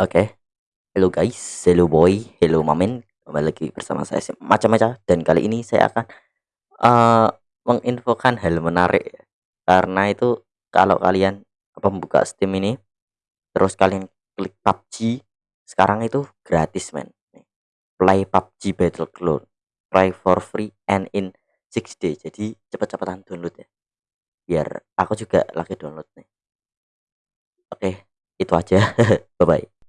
Oke, hello guys, hello boy, hello mamen, kembali lagi bersama saya si Maca-Maca dan kali ini saya akan eee, menginfokan hal menarik ya. Karena itu kalau kalian membuka Steam ini, terus kalian klik PUBG, sekarang itu gratis men. Play PUBG Battleground, try for free and in 6 day. Jadi cepet-cepetan download ya. Biar aku juga lagi download nih. Oke, itu aja. Bye bye.